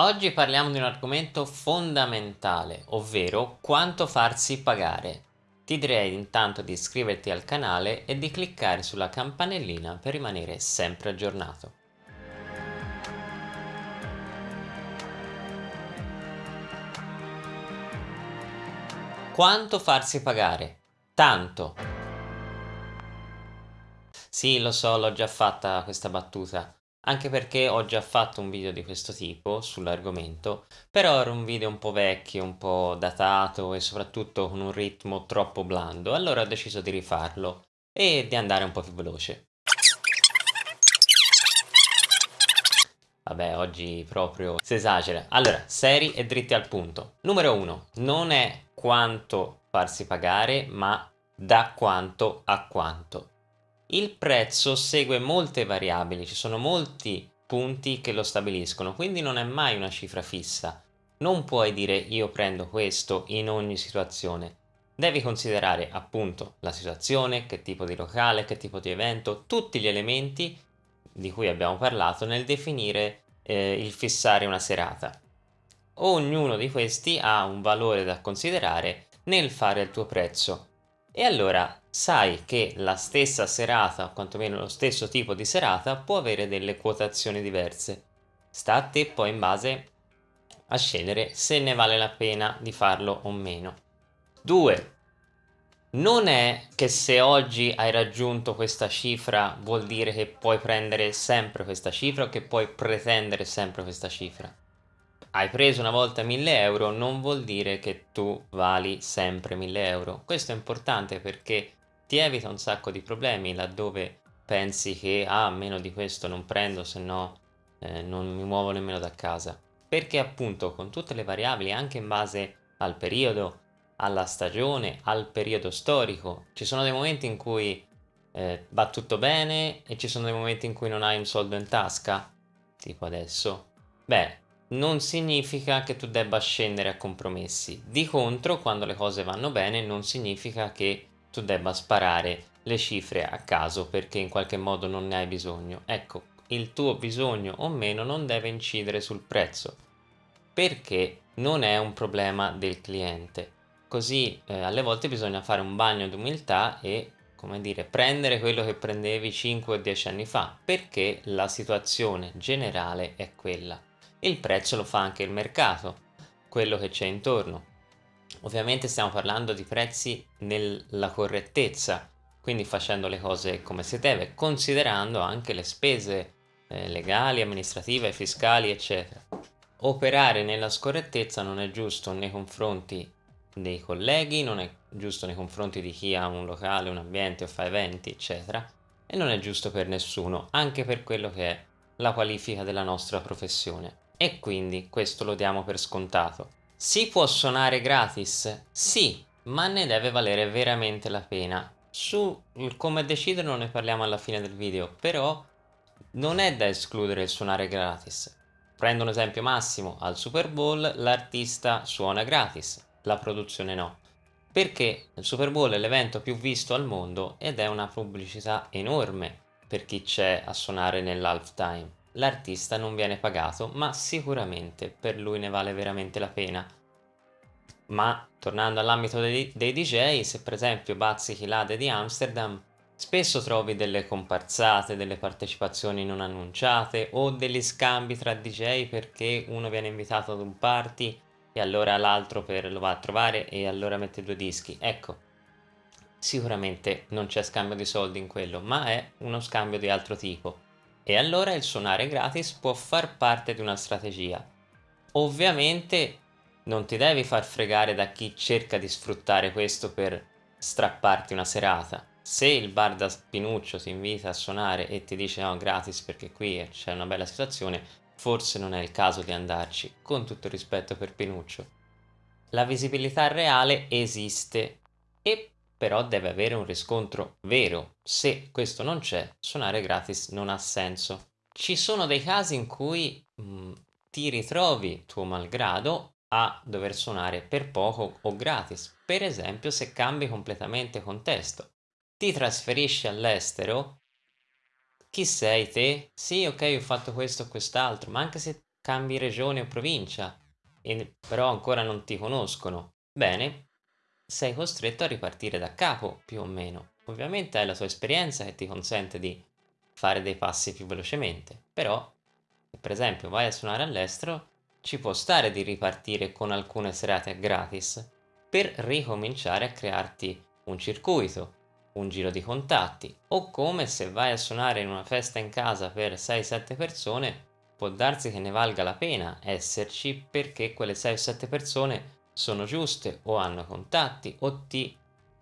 Oggi parliamo di un argomento fondamentale, ovvero quanto farsi pagare. Ti direi intanto di iscriverti al canale e di cliccare sulla campanellina per rimanere sempre aggiornato. Quanto farsi pagare? Tanto. Sì, lo so, l'ho già fatta questa battuta anche perché ho già fatto un video di questo tipo sull'argomento, però era un video un po' vecchio, un po' datato e soprattutto con un ritmo troppo blando, allora ho deciso di rifarlo e di andare un po' più veloce. Vabbè, oggi proprio si esagera. Allora, seri e dritti al punto. Numero uno, non è quanto farsi pagare, ma da quanto a quanto. Il prezzo segue molte variabili, ci sono molti punti che lo stabiliscono, quindi non è mai una cifra fissa. Non puoi dire io prendo questo in ogni situazione. Devi considerare appunto la situazione, che tipo di locale, che tipo di evento, tutti gli elementi di cui abbiamo parlato nel definire eh, il fissare una serata. Ognuno di questi ha un valore da considerare nel fare il tuo prezzo e allora sai che la stessa serata, o quantomeno lo stesso tipo di serata, può avere delle quotazioni diverse. Sta a te poi in base a scegliere se ne vale la pena di farlo o meno. 2. Non è che se oggi hai raggiunto questa cifra vuol dire che puoi prendere sempre questa cifra o che puoi pretendere sempre questa cifra hai preso una volta 1000 euro non vuol dire che tu vali sempre 1000 euro. Questo è importante perché ti evita un sacco di problemi laddove pensi che ah, meno di questo non prendo se no eh, non mi muovo nemmeno da casa. Perché appunto con tutte le variabili anche in base al periodo, alla stagione, al periodo storico, ci sono dei momenti in cui eh, va tutto bene e ci sono dei momenti in cui non hai un soldo in tasca, tipo adesso. Beh, non significa che tu debba scendere a compromessi. Di contro, quando le cose vanno bene, non significa che tu debba sparare le cifre a caso perché in qualche modo non ne hai bisogno. Ecco, il tuo bisogno o meno non deve incidere sul prezzo perché non è un problema del cliente. Così eh, alle volte bisogna fare un bagno d'umiltà e come dire, prendere quello che prendevi 5 o 10 anni fa perché la situazione generale è quella il prezzo lo fa anche il mercato, quello che c'è intorno. Ovviamente stiamo parlando di prezzi nella correttezza, quindi facendo le cose come si deve, considerando anche le spese eh, legali, amministrative, fiscali, eccetera. Operare nella scorrettezza non è giusto nei confronti dei colleghi, non è giusto nei confronti di chi ha un locale, un ambiente o fa eventi, eccetera, e non è giusto per nessuno, anche per quello che è la qualifica della nostra professione e quindi questo lo diamo per scontato. Si può suonare gratis? Sì, ma ne deve valere veramente la pena. Su come deciderlo ne parliamo alla fine del video, però non è da escludere il suonare gratis. Prendo un esempio massimo, al Super Bowl l'artista suona gratis, la produzione no. Perché il Super Bowl è l'evento più visto al mondo ed è una pubblicità enorme per chi c'è a suonare nell'halftime l'artista non viene pagato, ma sicuramente per lui ne vale veramente la pena. Ma tornando all'ambito dei, dei, DJ, se per esempio bazzichi l'Ade di Amsterdam, spesso trovi delle comparsate, delle partecipazioni non annunciate o degli scambi tra DJ perché uno viene invitato ad un party e allora l'altro lo va a trovare e allora mette due dischi. Ecco, sicuramente non c'è scambio di soldi in quello, ma è uno scambio di altro tipo e allora il suonare gratis può far parte di una strategia. Ovviamente non ti devi far fregare da chi cerca di sfruttare questo per strapparti una serata. Se il bar da Pinuccio ti invita a suonare e ti dice no gratis perché qui c'è una bella situazione, forse non è il caso di andarci, con tutto rispetto per Pinuccio. La visibilità reale esiste e però deve avere un riscontro vero. Se questo non c'è, suonare gratis non ha senso. Ci sono dei casi in cui mh, mm, ti ritrovi tuo malgrado a dover suonare per poco o gratis, per esempio se cambi completamente contesto. Ti trasferisci all'estero, chi sei te? Sì, ok, ho fatto questo o quest'altro, ma anche se cambi regione o provincia, e però ancora non ti conoscono, bene, sei costretto a ripartire da capo più o meno. Ovviamente hai la tua esperienza che ti consente di fare dei passi più velocemente, però per esempio vai a suonare all'estero ci può stare di ripartire con alcune serate gratis per ricominciare a crearti un circuito, un giro di contatti o come se vai a suonare in una festa in casa per 6-7 persone può darsi che ne valga la pena esserci perché quelle 6-7 persone sono giuste o hanno contatti o ti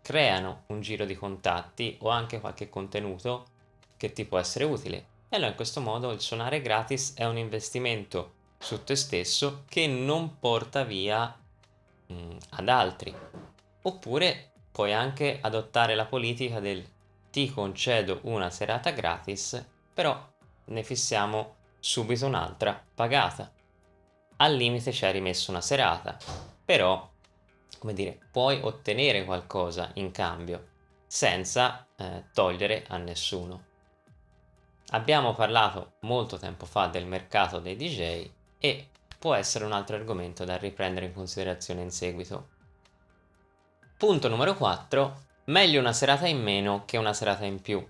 creano un giro di contatti o anche qualche contenuto che ti può essere utile. E allora in questo modo il suonare gratis è un investimento su te stesso che non porta via mh, mm, ad altri. Oppure puoi anche adottare la politica del ti concedo una serata gratis, però ne fissiamo subito un'altra pagata. Al limite ci hai rimesso una serata, però, come dire, puoi ottenere qualcosa in cambio senza eh, togliere a nessuno. Abbiamo parlato molto tempo fa del mercato dei DJ e può essere un altro argomento da riprendere in considerazione in seguito. Punto numero 4. Meglio una serata in meno che una serata in più.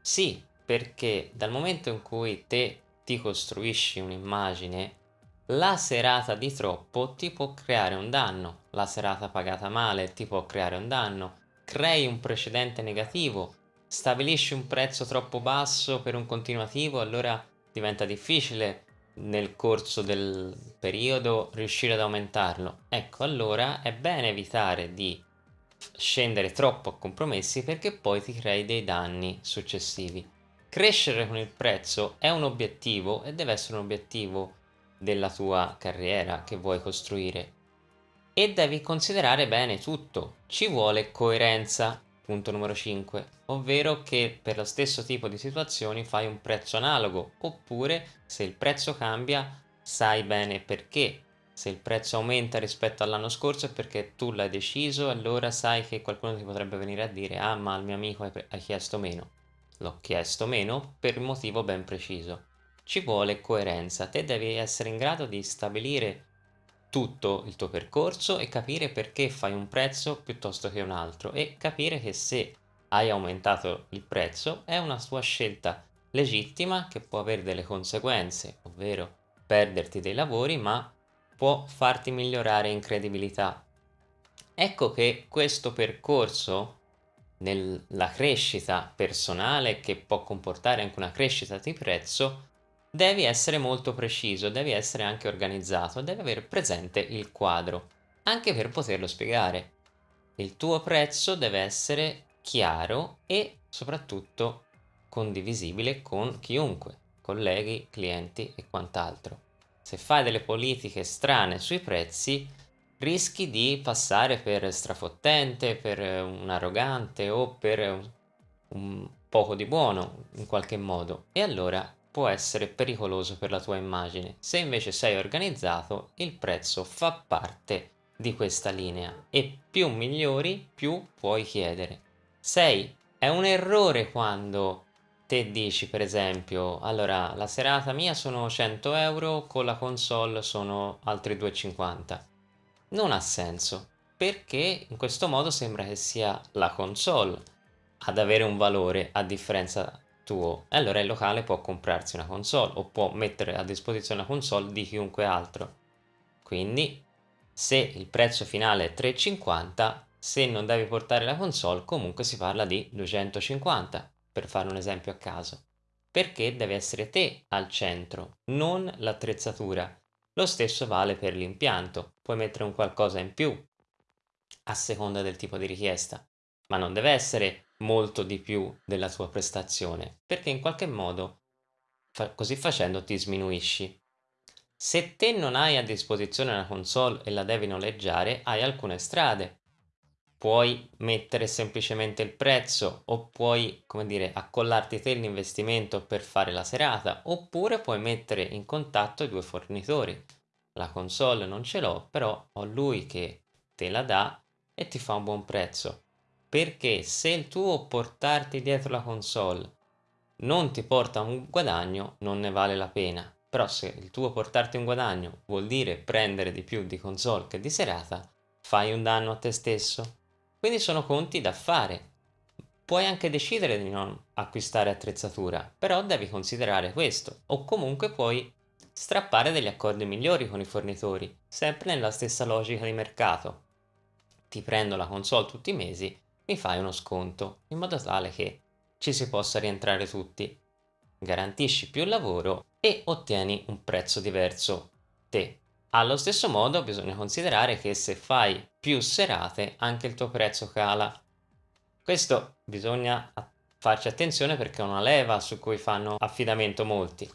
Sì, perché dal momento in cui te ti costruisci un'immagine la serata di troppo ti può creare un danno, la serata pagata male ti può creare un danno, crei un precedente negativo, stabilisci un prezzo troppo basso per un continuativo, allora diventa difficile nel corso del periodo riuscire ad aumentarlo. Ecco, allora è bene evitare di scendere troppo a compromessi perché poi ti crei dei danni successivi. Crescere con il prezzo è un obiettivo e deve essere un obiettivo della tua carriera che vuoi costruire e devi considerare bene tutto. Ci vuole coerenza, punto numero 5, ovvero che per lo stesso tipo di situazioni fai un prezzo analogo, oppure se il prezzo cambia sai bene perché. Se il prezzo aumenta rispetto all'anno scorso è perché tu l'hai deciso, allora sai che qualcuno ti potrebbe venire a dire ah ma al mio amico hai chiesto meno. L'ho chiesto meno per un motivo ben preciso ci vuole coerenza, te devi essere in grado di stabilire tutto il tuo percorso e capire perché fai un prezzo piuttosto che un altro e capire che se hai aumentato il prezzo è una tua scelta legittima che può avere delle conseguenze, ovvero perderti dei lavori, ma può farti migliorare in credibilità. Ecco che questo percorso nella crescita personale che può comportare anche una crescita di prezzo devi essere molto preciso, devi essere anche organizzato, devi avere presente il quadro, anche per poterlo spiegare. Il tuo prezzo deve essere chiaro e soprattutto condivisibile con chiunque, colleghi, clienti e quant'altro. Se fai delle politiche strane sui prezzi, rischi di passare per strafottente, per un arrogante o per un, poco di buono in qualche modo e allora può essere pericoloso per la tua immagine. Se invece sei organizzato, il prezzo fa parte di questa linea e più migliori, più puoi chiedere. 6. È un errore quando te dici per esempio, allora la serata mia sono 100 euro, con la console sono altri 2,50. Non ha senso, perché in questo modo sembra che sia la console ad avere un valore a differenza tuo. Allora il locale può comprarsi una console o può mettere a disposizione una console di chiunque altro. Quindi se il prezzo finale è 3,50 se non devi portare la console comunque si parla di 250 per fare un esempio a caso. Perché deve essere te al centro non l'attrezzatura. Lo stesso vale per l'impianto. Puoi mettere un qualcosa in più a seconda del tipo di richiesta. Ma non deve essere molto di più della tua prestazione, perché in qualche modo fa così facendo ti sminuisci. Se te non hai a disposizione una console e la devi noleggiare, hai alcune strade. Puoi mettere semplicemente il prezzo o puoi, come dire, accollarti te l'investimento per fare la serata, oppure puoi mettere in contatto i due fornitori. La console non ce l'ho, però ho lui che te la dà e ti fa un buon prezzo perché se il tuo portarti dietro la console non ti porta un guadagno non ne vale la pena però se il tuo portarti un guadagno vuol dire prendere di più di console che di serata, fai un danno a te stesso. Quindi sono conti da fare. Puoi anche decidere di non acquistare attrezzatura, però devi considerare questo, o comunque puoi strappare degli accordi migliori con i fornitori, sempre nella stessa logica di mercato. Ti prendo la console tutti i mesi, mi fai uno sconto, in modo tale che ci si possa rientrare tutti. Garantisci più lavoro e ottieni un prezzo diverso te. Allo stesso modo bisogna considerare che se fai più serate anche il tuo prezzo cala. Questo bisogna farci attenzione perché è una leva su cui fanno affidamento molti.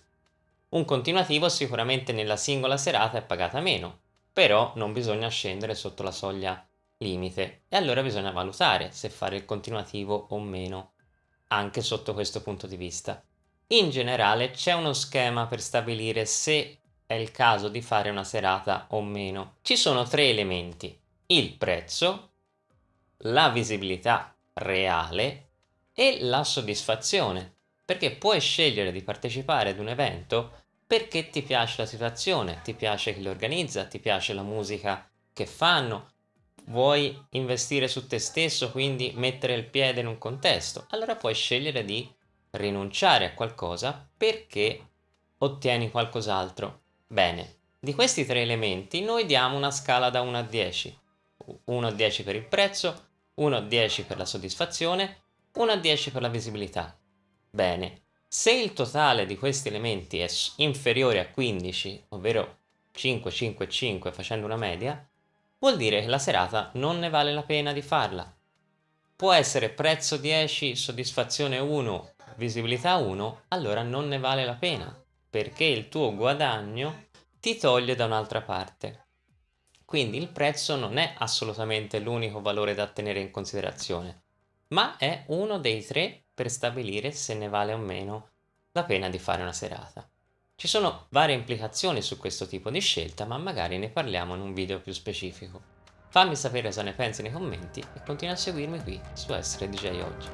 Un continuativo sicuramente nella singola serata è pagata meno, però non bisogna scendere sotto la soglia limite e allora bisogna valutare se fare il continuativo o meno, anche sotto questo punto di vista. In generale c'è uno schema per stabilire se è il caso di fare una serata o meno. Ci sono tre elementi, il prezzo, la visibilità reale e la soddisfazione perché puoi scegliere di partecipare ad un evento perché ti piace la situazione, ti piace chi lo organizza, ti piace la musica che fanno, vuoi investire su te stesso, quindi mettere il piede in un contesto, allora puoi scegliere di rinunciare a qualcosa perché ottieni qualcos'altro. Bene, di questi tre elementi noi diamo una scala da 1 a 10. 1 a 10 per il prezzo, 1 a 10 per la soddisfazione, 1 a 10 per la visibilità. Bene, se il totale di questi elementi è inferiore a 15, ovvero 5, 5, 5 facendo una media, vuol dire che la serata non ne vale la pena di farla. Può essere prezzo 10, soddisfazione 1, visibilità 1, allora non ne vale la pena, perché il tuo guadagno ti toglie da un'altra parte. Quindi il prezzo non è assolutamente l'unico valore da tenere in considerazione, ma è uno dei tre per stabilire se ne vale o meno la pena di fare una serata. Ci sono varie implicazioni su questo tipo di scelta, ma magari ne parliamo in un video più specifico. Fammi sapere cosa ne pensi nei commenti e continua a seguirmi qui su Essere DJ Oggi.